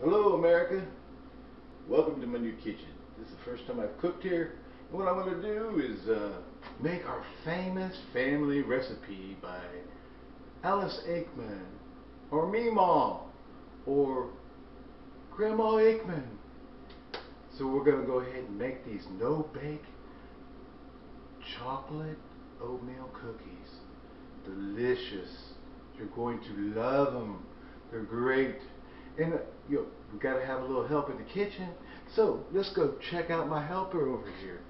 Hello America. Welcome to my new kitchen. This is the first time I've cooked here. And what I'm going to do is uh, make our famous family recipe by Alice Aikman or Meemaw or Grandma Aikman. So we're going to go ahead and make these no-bake chocolate oatmeal cookies. Delicious. You're going to love them. They're great. And uh, know, we got to have a little help in the kitchen. So let's go check out my helper over here.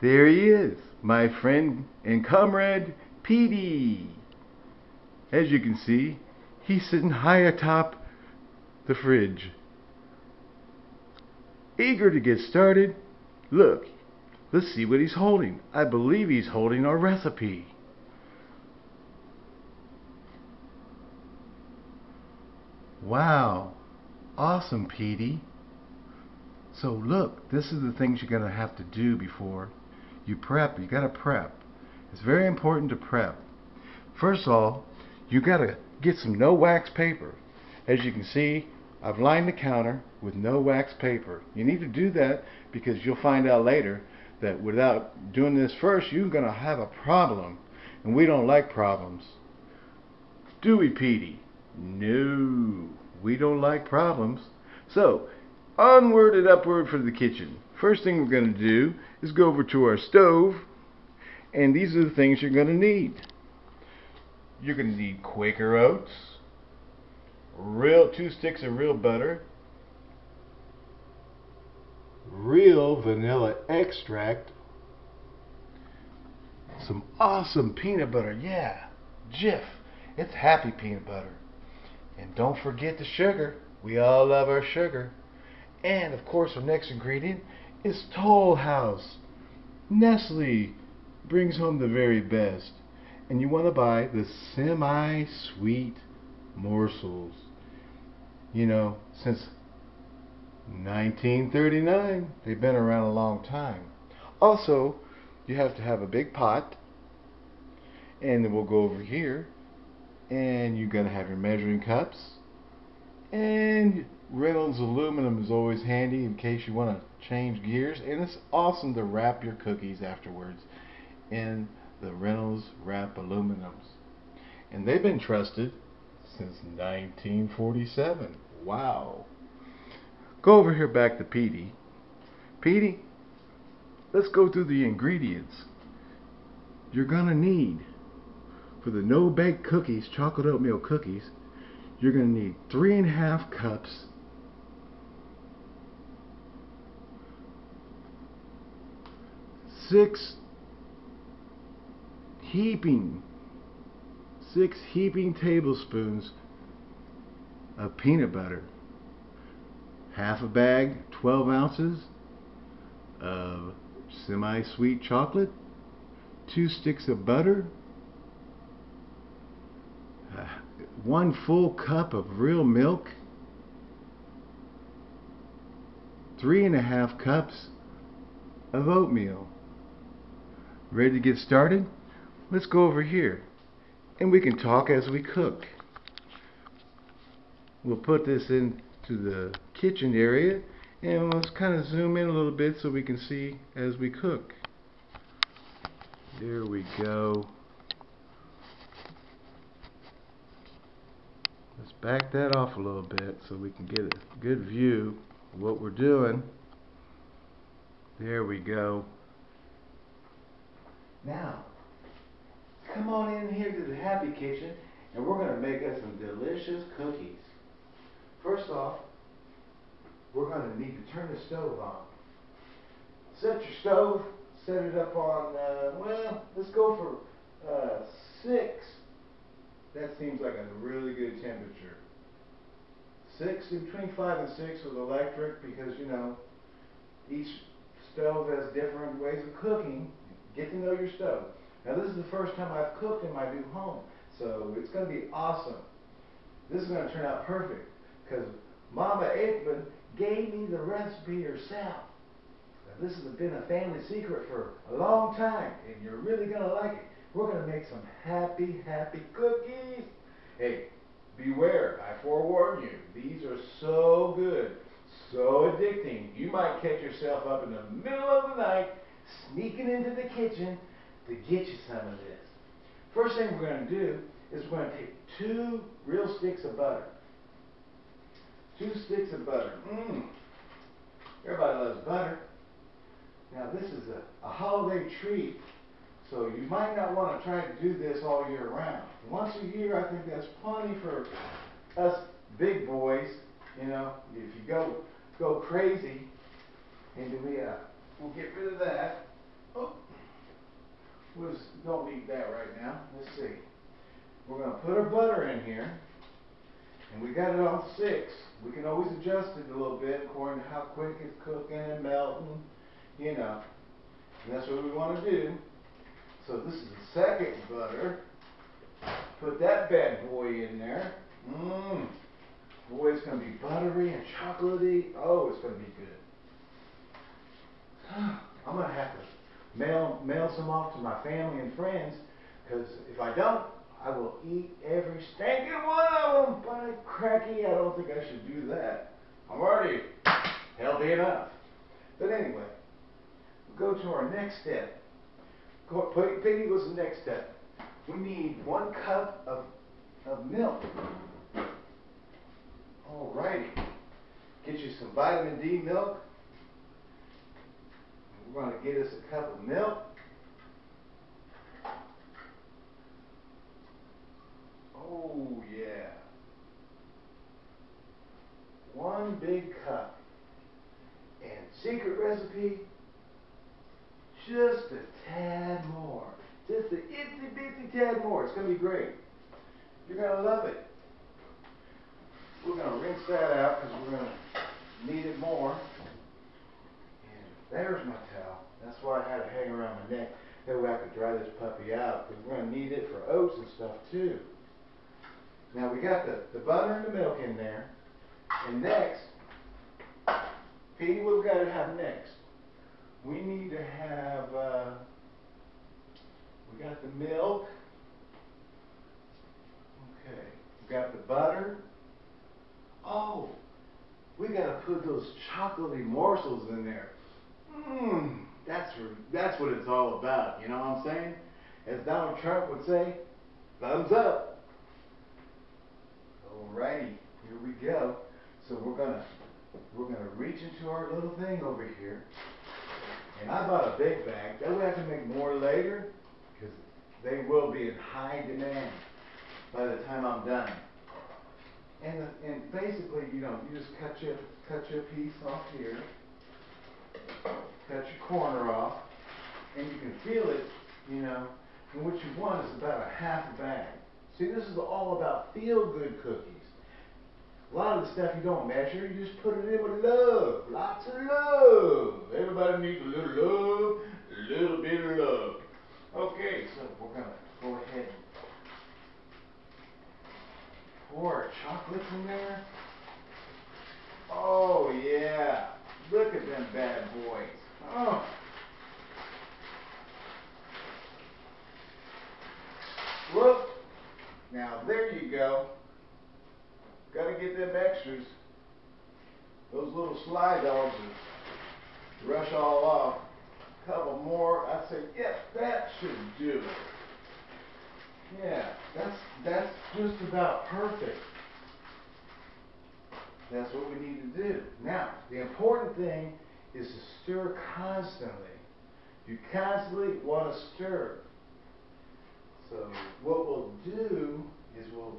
There he is, my friend and comrade, Petey. As you can see, he's sitting high atop the fridge. Eager to get started. Look, let's see what he's holding. I believe he's holding our recipe. Wow. Awesome, Petey. So look, this is the things you're going to have to do before you prep. You got to prep. It's very important to prep. First of all, you got to get some no wax paper. As you can see, I've lined the counter with no wax paper. You need to do that because you'll find out later that without doing this first, you're going to have a problem. And we don't like problems. Do we, Petey? No, we don't like problems. So, onward and upward for the kitchen. First thing we're going to do is go over to our stove, and these are the things you're going to need. You're going to need Quaker oats, real two sticks of real butter, real vanilla extract, some awesome peanut butter, yeah, Jif. It's happy peanut butter. And don't forget the sugar. We all love our sugar. And of course, our next ingredient is Toll House. Nestle brings home the very best. And you want to buy the semi sweet morsels. You know, since 1939, they've been around a long time. Also, you have to have a big pot. And we'll go over here and you're going to have your measuring cups. And Reynolds aluminum is always handy in case you want to change gears. And it's awesome to wrap your cookies afterwards in the Reynolds wrap aluminums. And they've been trusted since 1947 wow. Go over here back to Petey Petey let's go through the ingredients you're gonna need for the no-bake cookies, chocolate oatmeal cookies, you're going to need three and a half cups six heaping six heaping tablespoons of peanut butter half a bag 12 ounces of semi-sweet chocolate two sticks of butter one full cup of real milk, three and a half cups of oatmeal. Ready to get started? Let's go over here and we can talk as we cook. We'll put this into the kitchen area and let's kind of zoom in a little bit so we can see as we cook. There we go. Let's back that off a little bit so we can get a good view of what we're doing. There we go. Now, come on in here to the Happy Kitchen and we're going to make us some delicious cookies. First off, we're going to need to turn the stove on. Set your stove, set it up on, uh, well, let's go for uh, 6 that seems like a really good temperature. Six, between five and six with electric because, you know, each stove has different ways of cooking. Get to know your stove. Now this is the first time I've cooked in my new home, so it's going to be awesome. This is going to turn out perfect because Mama Aikman gave me the recipe herself. Now, this has been a family secret for a long time, and you're really going to like it. We're going to make some happy, happy cookies. Hey, beware, I forewarn you, these are so good, so addicting. You might catch yourself up in the middle of the night sneaking into the kitchen to get you some of this. First thing we're going to do is we're going to take two real sticks of butter. Two sticks of butter. Mmm. Everybody loves butter. Now this is a, a holiday treat, so you might not want to try to do this all year round. Once a year, I think that's plenty for us big boys. You know, if you go go crazy, and we uh, we'll get rid of that. Oh, we don't need that right now. Let's see. We're going to put our butter in here, and we got it on six. We can always adjust it a little bit according to how quick it's cooking and melting, you know. And that's what we want to do. So this is the second butter. Put that bad boy in there. Mmm. Boy, it's going to be buttery and chocolatey. Oh, it's going to be good. I'm going to have to mail, mail some off to my family and friends because if I don't, I will eat every stinking one of them. By cracky, I don't think I should do that. I'm already healthy enough. But anyway, we'll go to our next step. Piggy was the next step. We need one cup of, of milk. Alrighty. Get you some vitamin D milk. We're going to get us a cup of milk. Oh, yeah. One big cup. And secret recipe, just a tad more. Just a itsy bitsy tad more. It's going to be great. You're going to love it. We're going to rinse that out because we're going to need it more. And there's my towel. That's why I had it hang around my neck. That way I could dry this puppy out because we're going to need it for oats and stuff too. Now we got the, the butter and the milk in there. And next, Petey, what we got to have next? We need to have, uh, we got the milk. Okay. We got the butter. Oh, we got to put those chocolatey morsels in there. Mmm, that's, that's what it's all about. You know what I'm saying? As Donald Trump would say, thumbs up. Alrighty, here we go. So we're gonna we're gonna reach into our little thing over here. And I bought a big bag. That way I can make more later because they will be in high demand by the time I'm done. And and basically, you know, you just cut your cut your piece off here, cut your corner off, and you can feel it, you know. And what you want is about a half a bag. See, this is all about feel-good cookies. A lot of the stuff you don't measure, you just put it in with love. Lots of love. Everybody needs a little love, a little bit of love. Okay, so we're going to go ahead and pour our chocolates in there. Oh, yeah. Look at them bad boys. Oh. Look. Now, there you go. Got to get them extras. Those little slide dogs rush all off. A couple more. I say, yep, that should do it. Yeah, that's that's just about perfect. That's what we need to do. Now, the important thing is to stir constantly. You constantly want to stir. So what we'll do is we'll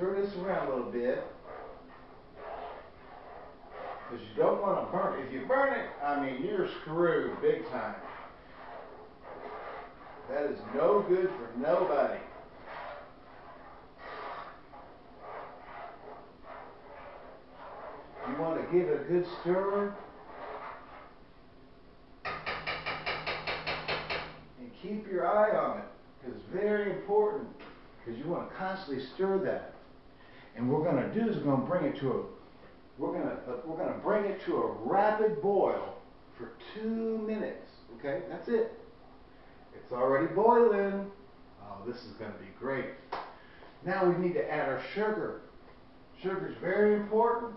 stir this around a little bit. Because you don't want to burn it. If you burn it, I mean, you're screwed big time. That is no good for nobody. You want to give it a good stir. And keep your eye on it. Because it's very important. Because you want to constantly stir that. And we're going to do is we're going to bring it to a we're going to uh, we're going to bring it to a rapid boil for two minutes. Okay, that's it. It's already boiling. Oh, this is going to be great. Now we need to add our sugar. Sugar is very important.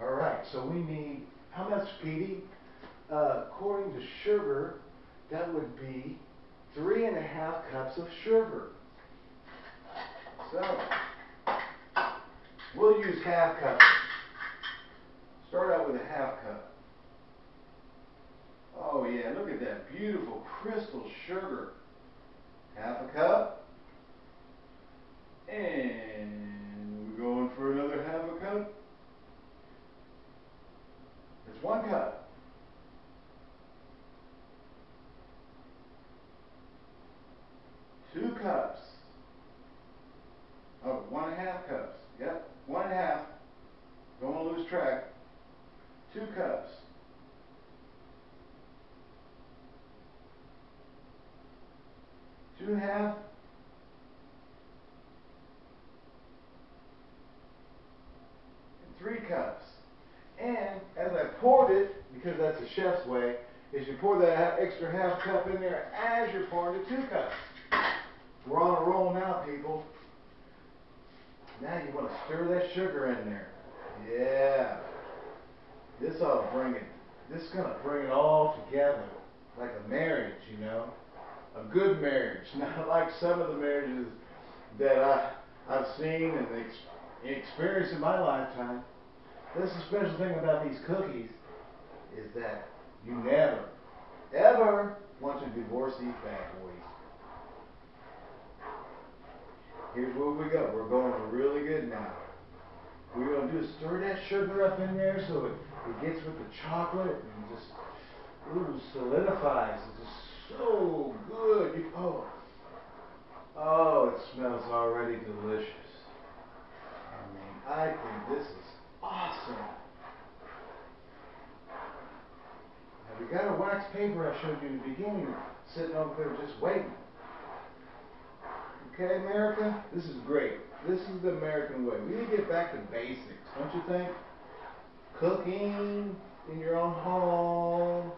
All right, so we need, how much, Petey? Uh, according to sugar, that would be three and a half cups of sugar. So, we'll use half cup. Start out with a half cup. Oh yeah, look at that beautiful crystal sugar. Half a cup. And we're going for another half a cup. It's one cup. Two cups. Oh, one and a half cups. Yep, one and a half. Don't want to lose track. Two cups. Two and a half. And three cups. And as I poured it, because that's the chef's way, is you pour that extra half cup in there as you're pouring the two cups. We're on a roll now, people. Now you want to stir that sugar in there. Yeah. This to bring it, this is going to bring it all together. Like a marriage, you know. A good marriage. Not like some of the marriages that I, I've seen and ex experienced in my lifetime. This is the special thing about these cookies is that you never, ever want to divorce these bad boys. Here's where we go. We're going really good now. We're going to do is stir that sugar up in there so it, it gets with the chocolate and just ooh, solidifies. It's just so good. You, oh, oh, it smells already delicious. I mean, I think this is awesome. Now we got a wax paper I showed you in the beginning sitting over there just waiting. Okay, America? This is great. This is the American way. We need to get back to basics, don't you think? Cooking in your own home,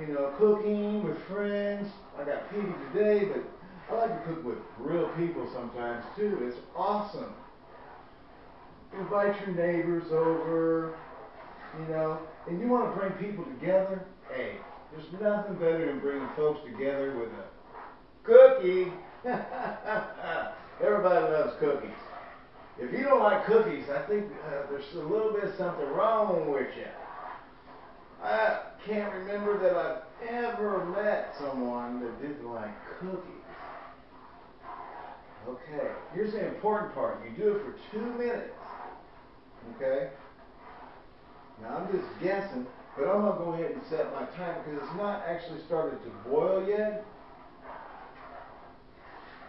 you know, cooking with friends. I got Petey today, but I like to cook with real people sometimes too. It's awesome. Invite your neighbors over, you know, and you want to bring people together. Hey, there's nothing better than bringing folks together with a cookie. Everybody loves cookies. If you don't like cookies, I think uh, there's a little bit of something wrong with you. I can't remember that I've ever met someone that didn't like cookies. Okay, here's the important part. You do it for two minutes. Okay? Now I'm just guessing, but I'm going to go ahead and set my timer because it's not actually started to boil yet.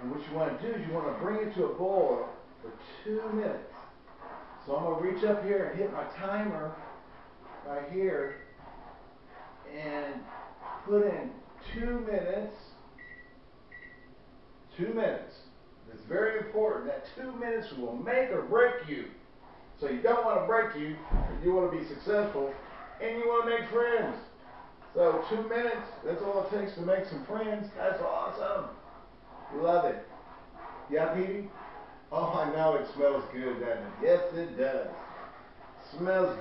And what you want to do is you want to bring it to a boil for two minutes. So I'm going to reach up here and hit my timer right here and put in two minutes. Two minutes. It's very important. That two minutes will make or break you. So you don't want to break you. You want to be successful. And you want to make friends. So two minutes, that's all it takes to make some friends. That's awesome. Love it. Yeah, Petey? Oh, I know it smells good, doesn't it? Yes, it does. Smells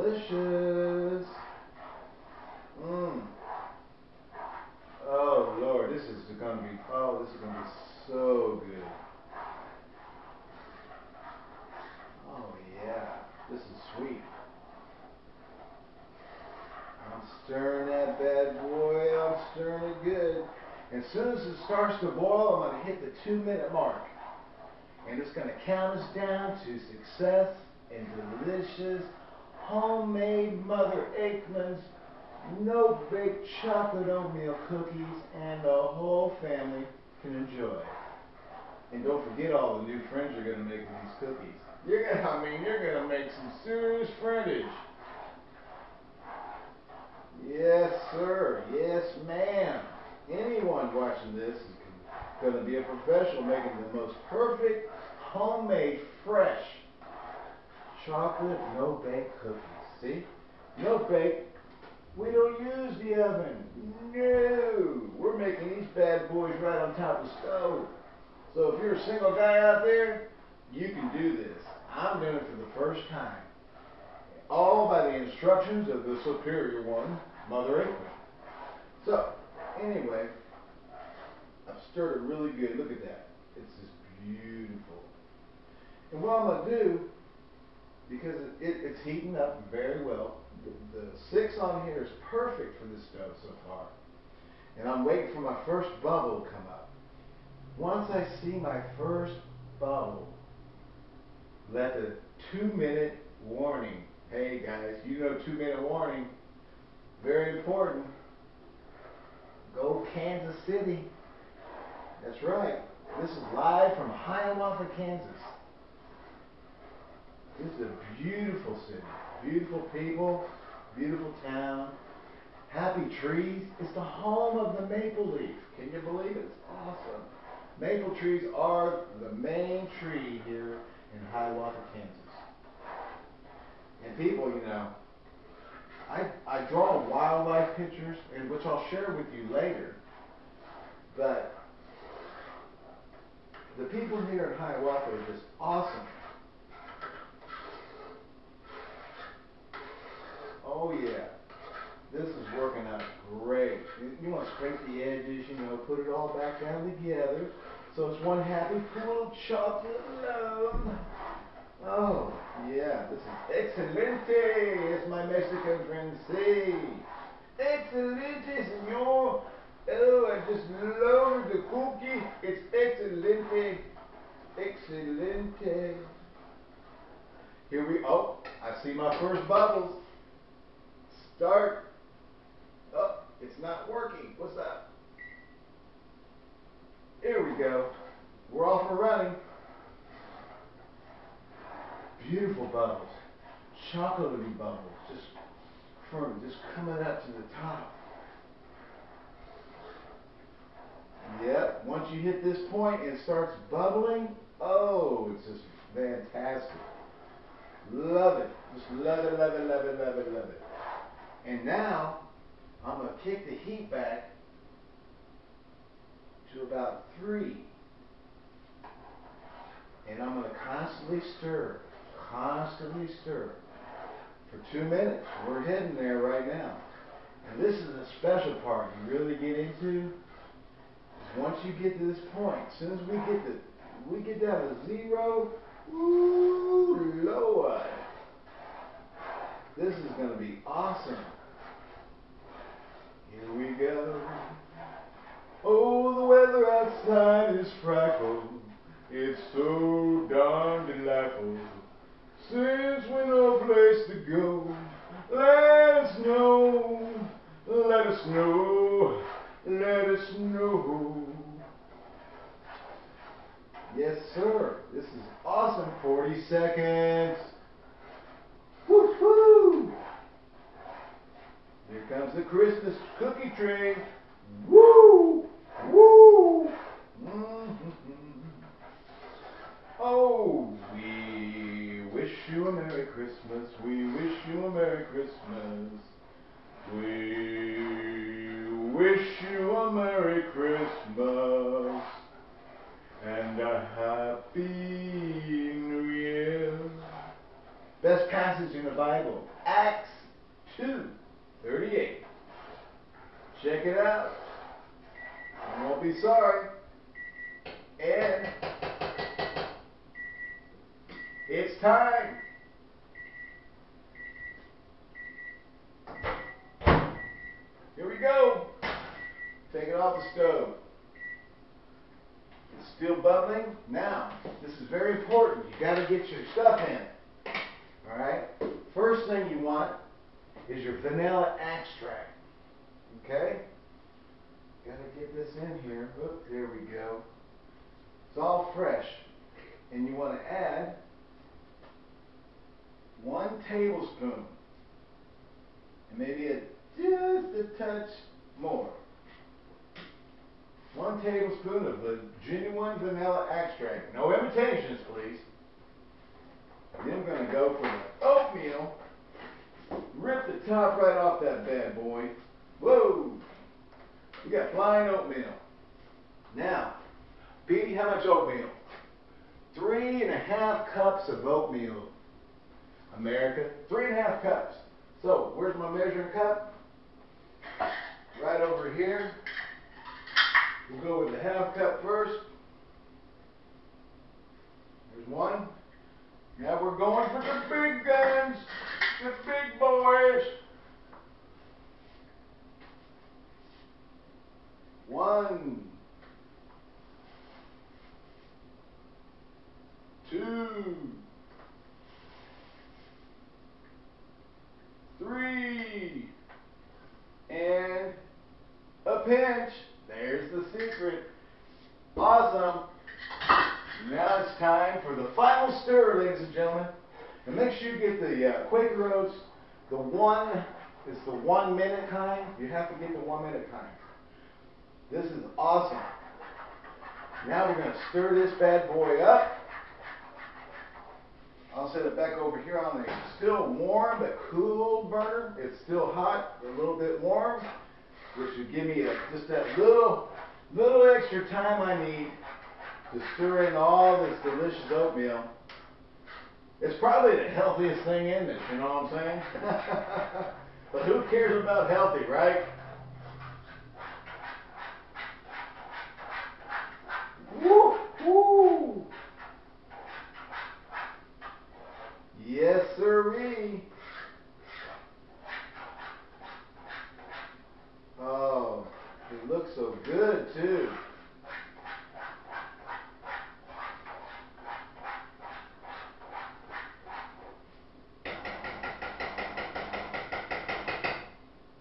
delicious. Mmm. Oh, Lord, this is going to be, oh, this is going to be so good. Oh, yeah. This is sweet. I'm stirring that bad boy. I'm stirring it good. As soon as it starts to boil, I'm going to hit the two minute mark. And it's going to count us down to success and delicious homemade Mother Aikman's no bake chocolate oatmeal cookies and the whole family can enjoy. And don't forget all the new friends you're going to make with these cookies. You're to, I mean, you're going to make some serious friendage. Yes, sir. Yes, ma'am anyone watching this is going to be a professional making the most perfect, homemade, fresh chocolate no bake cookies. See? No bake. We don't use the oven. No. We're making these bad boys right on top of the stove. So if you're a single guy out there, you can do this. I'm doing it for the first time. All by the instructions of the superior one, Mother April. So, anyway, I've stirred it really good. Look at that. It's just beautiful. And what I'm going to do, because it, it, it's heating up very well, the, the six on here is perfect for this stove so far. And I'm waiting for my first bubble to come up. Once I see my first bubble, let the two minute warning. Hey guys, you know two minute warning. Very important. Go Kansas City. That's right. This is live from Hiawatha, Kansas. This is a beautiful city. Beautiful people, beautiful town. Happy trees. It's the home of the maple leaf. Can you believe it? It's awesome. Maple trees are the main tree here in Hiawatha, Kansas. And people, you know, I, I draw wildlife pictures, and which I'll share with you later. But the people here in Hiawatha are just awesome. Oh yeah, this is working out great. You, you want to scrape the edges, you know, put it all back down together. So it's one happy of chocolate love. Oh, yeah, this is excelente, as my Mexican friends say. Excelente, senor. Oh, I just love the cookie. It's excelente. Excelente. Here we, oh, I see my first bubbles. Start. Oh, it's not working. What's that? Here we go. We're off and running. Beautiful bubbles. Chocolatey bubbles. Just firm, just coming up to the top. Yep, once you hit this point, it starts bubbling. Oh, it's just fantastic. Love it. Just love it, love it, love it, love it, love it. And now, I'm going to kick the heat back to about 3. And I'm going to constantly stir, constantly stir for 2 minutes. We're heading there right now. And this is the special part you really get into. Once you get to this point, as soon as we get to we get down to zero, ooh Lord. This is gonna be awesome. Here we go. Oh, the weather outside is frightful. It's so darn delightful. Since we no place to go, let us know, let us know, let us know. Yes, sir. This is awesome. 40 seconds. Woo-hoo! Here comes the Christmas cookie train. Woo! Woo! Mm-hmm. Oh, we wish you a Merry Christmas. We wish you a Merry Christmas. We wish you a Merry Christmas and a Happy New Year. Best passage in the Bible, Acts 2 38. Check it out. You won't be sorry. And it's time. Here we go. Take it off the stove. It's still bubbling. Now, this is very important. You got to get your stuff in. All right. First thing you want is your vanilla extract. Okay? Got to get this in here. Oop, there we go. It's all fresh. And you want to add one tablespoon. And maybe a, just a touch more. One tablespoon of the genuine vanilla extract. No imitations, please. Then I'm going to go for the oatmeal. Rip the top right off that bad boy. Whoa! We got flying oatmeal. Now, Petey, how much oatmeal? Three and a half cups of oatmeal. America, three and a half cups. So, where's my measuring cup? Right over here. We'll go with the half cup first. There's one. Now we're going for the big guns, the big boys. One, two, three, and a pinch. There's the secret. Awesome. Now it's time for the final stir, ladies and gentlemen. And make sure you get the uh, Quaker Oats, the one, it's the one minute kind. You have to get the one minute kind. This is awesome. Now we're going to stir this bad boy up. I'll set it back over here on the still warm but cool burner. It's still hot, a little bit warm, which would give me a, just that little, little extra time I need to stir in all this delicious oatmeal. It's probably the healthiest thing in this, you know what I'm saying? but who cares about healthy, right? Woo! Woo! Yes, sirree. Oh, it looks so good too.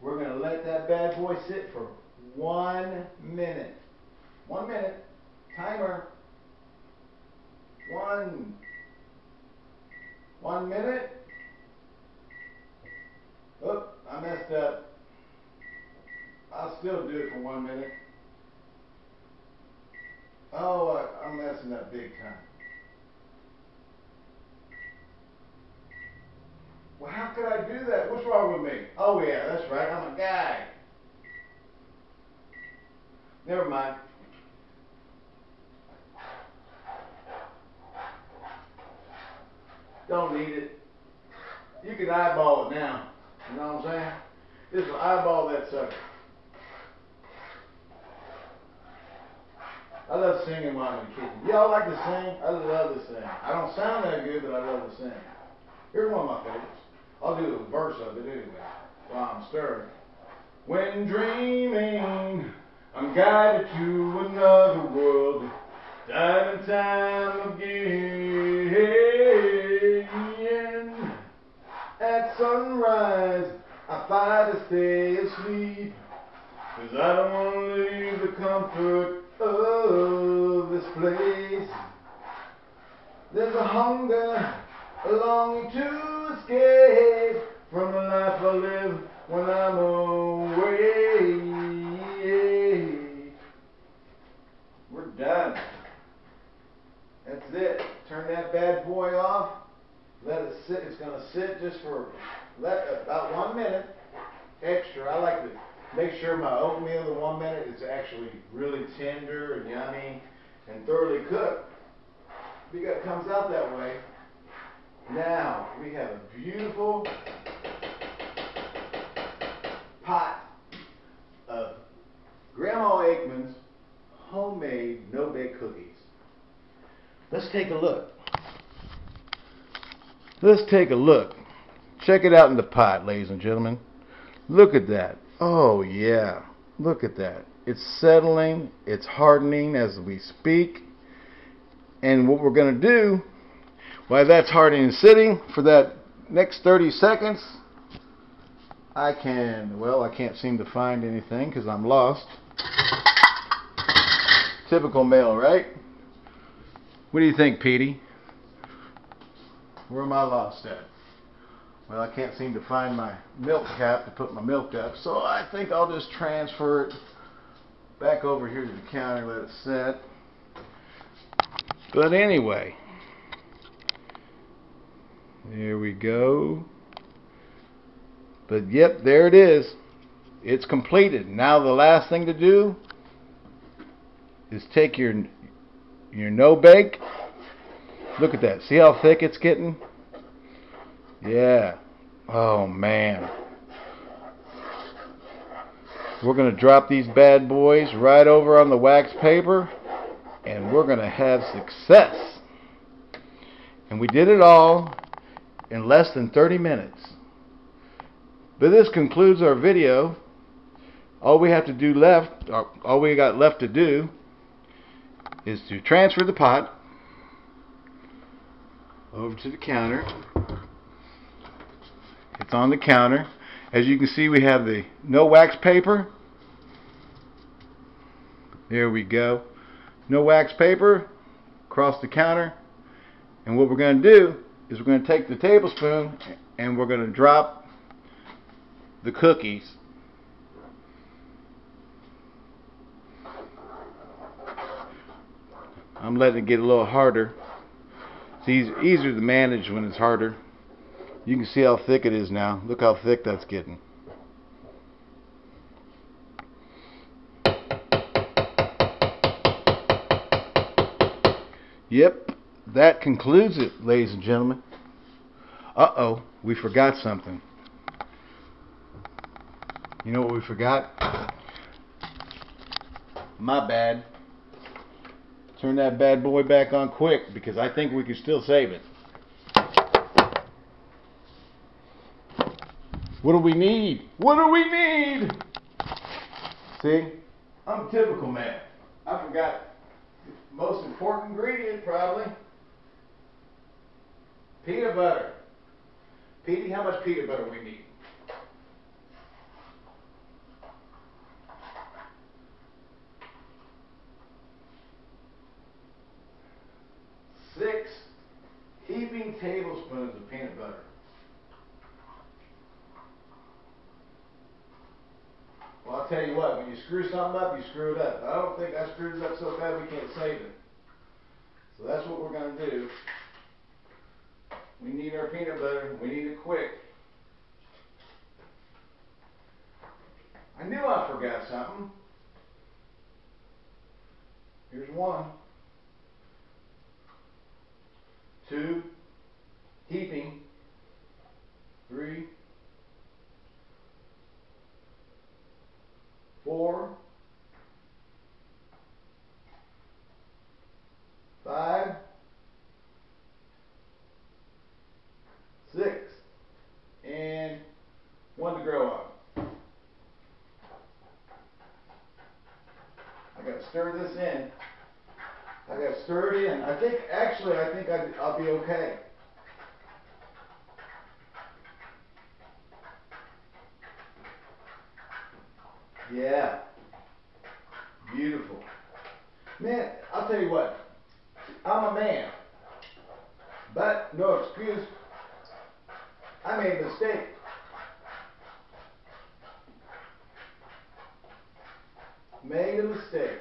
We're going to let that bad boy sit for one minute. One minute. Timer. One. One minute. Oh, I messed up. I'll still do it for one minute. Oh, I, I'm messing up big time. Well, how could I do that? What's wrong yeah, that's right. I'm a guy. Never mind. Don't need it. You can eyeball it now. You know what I'm saying? Just eyeball that sucker. I love singing while I'm in the kitchen. Y'all like to sing? I love to sing. I don't sound that good, but I love to sing. Here's one of my favorites. I'll do a verse of it anyway I'm stirring. When dreaming, I'm guided to another world, time and time again. At sunrise, I fight to stay asleep, cause I don't want to leave the comfort of this place. There's a hunger, a longing to escape from the life I live when I'm away. We're done. That's it. Turn that bad boy off. Let it sit. It's going to sit just for let, about one minute extra. I like to make sure my oatmeal, the one minute, is actually really tender and yummy and thoroughly cooked. Because it comes out that way. Now, we have a beautiful pot of Grandma Aikman's homemade no-bake cookies. Let's take a look. Let's take a look. Check it out in the pot, ladies and gentlemen. Look at that. Oh, yeah. Look at that. It's settling. It's hardening as we speak. And what we're going to do, while that's hardening and sitting for that next 30 seconds, I can, well, I can't seem to find anything because I'm lost. Typical male, right? What do you think, Petey? Where am I lost at? Well, I can't seem to find my milk cap to put my milk up, so I think I'll just transfer it back over here to the counter, let it set. But anyway, there we go. But yep, there it is. It's completed. Now the last thing to do is take your your no bake. Look at that. See how thick it's getting? Yeah. Oh man. We're going to drop these bad boys right over on the wax paper and we're going to have success. And we did it all in less than 30 minutes. But this concludes our video. All we have to do left, uh, all we got left to do is to transfer the pot over to the counter. It's on the counter. As you can see, we have the no wax paper. There we go. No wax paper across the counter. And what we're going to do is we're going to take the tablespoon and we're going to drop the cookies I'm letting it get a little harder. It's easier to manage when it's harder. You can see how thick it is now. Look how thick that's getting. Yep, that concludes it, ladies and gentlemen. Uh-oh, we forgot something. You know what we forgot? My bad. Turn that bad boy back on quick because I think we can still save it. What do we need? What do we need? See? I'm a typical man. I forgot the most important ingredient probably. Peanut butter. Petey, how much peanut butter we need? six heaping tablespoons of peanut butter. Well, I'll tell you what, when you screw something up, you screw it up. I don't think I screwed it up so bad we can't save it. So that's what we're going to do. We need our peanut butter. We need it quick. I knew I forgot something. Here's one. Two, heaping, three, four, five, six, and one to grow on. I got to stir this in. I got stirred in. I think, actually, I think i I'll be okay. Yeah. Beautiful. Man, I'll tell you what. I'm a man. But, no excuse. I made a mistake. Made a mistake.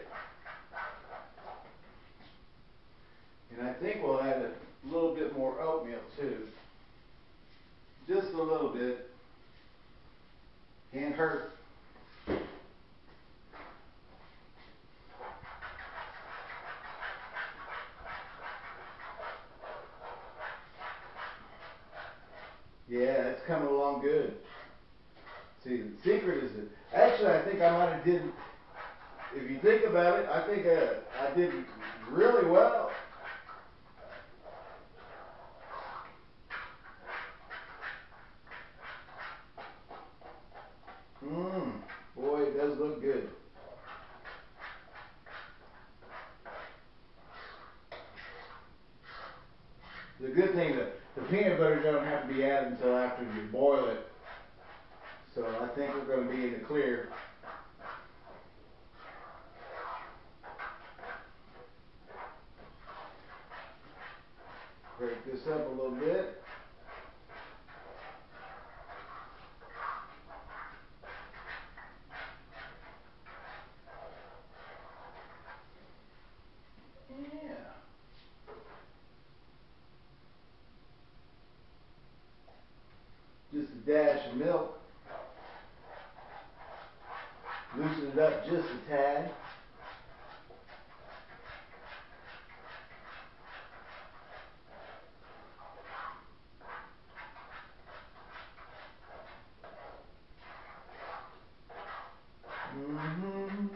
And I think we'll add a little bit more oatmeal too. Just a little bit. Can't hurt. Yeah, it's coming along good. See, the secret is actually I think I might have did, if you think about it, I think uh, I did really well. milk. Loosen it up just a tad. Mm-hmm.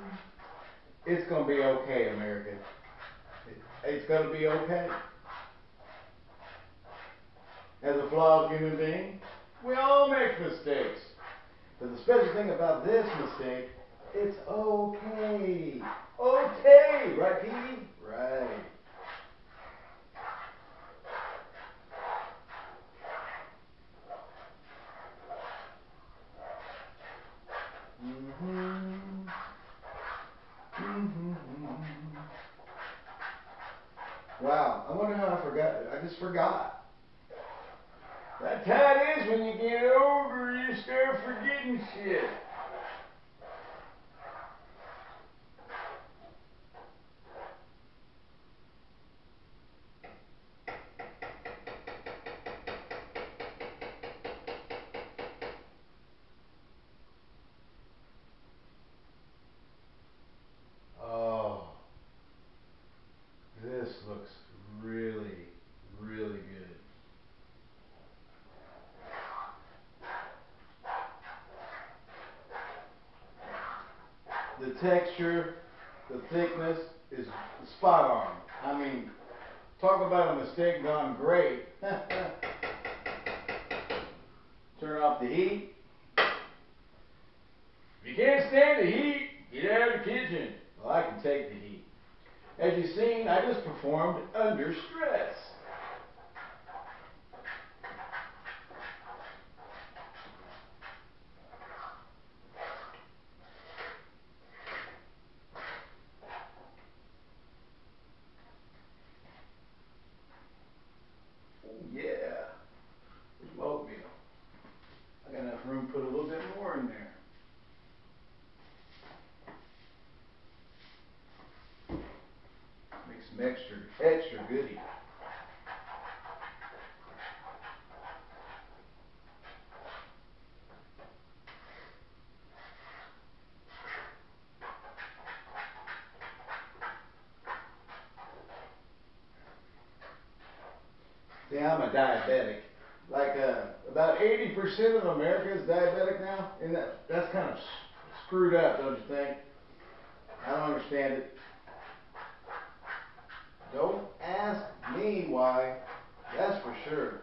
It's going to be okay, America. It's going to be okay. As a flawed human being, we all make mistakes. But the special thing about this mistake, it's okay. Okay, right, Petey? Right. Mm-hmm. Mm-hmm. Wow, I wonder how I forgot. I just forgot. That's how it is when you get older, you start forgetting shit. Oh, this looks really, really good. The texture, the thickness is spot on. I mean, talk about a mistake gone great. Turn off the heat. If you can't stand the heat, get out of the kitchen. Well, I can take the heat. As you've seen, I just performed under stress. Oh yeah. There's my oatmeal. I got enough room to put a little bit more in there. Make some extra, extra goodie. See, I'm a diabetic. Like uh, about 80% of America is diabetic now, and that that's kind of screwed up, don't you think? I don't understand it. Don't ask me why. That's for sure.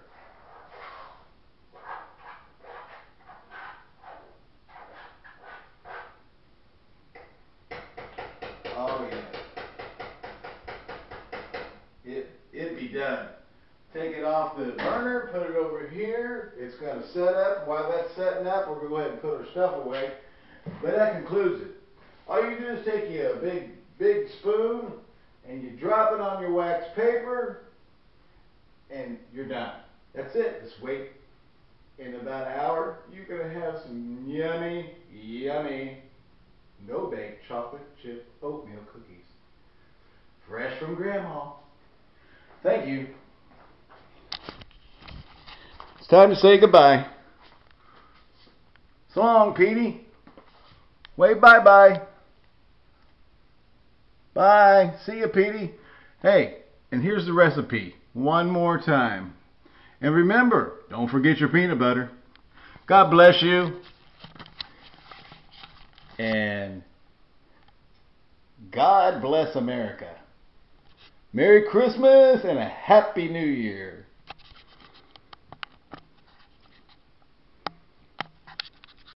Oh yeah. It it be done. Take it off the burner, put it over here. It's going to set up. While that's setting up, we're going to go ahead and put our stuff away. But that concludes it. All you do is take you a big, big spoon and you drop it on your wax paper and you're done. That's it. Just wait. In about an hour, you're going to have some yummy, yummy, no bake chocolate chip oatmeal cookies. Fresh from Grandma. Thank you. It's time to say goodbye. So long, Petey. Wave bye bye. Bye. See you, Petey. Hey, and here's the recipe one more time. And remember, don't forget your peanut butter. God bless you. And God bless America. Merry Christmas and a Happy New Year.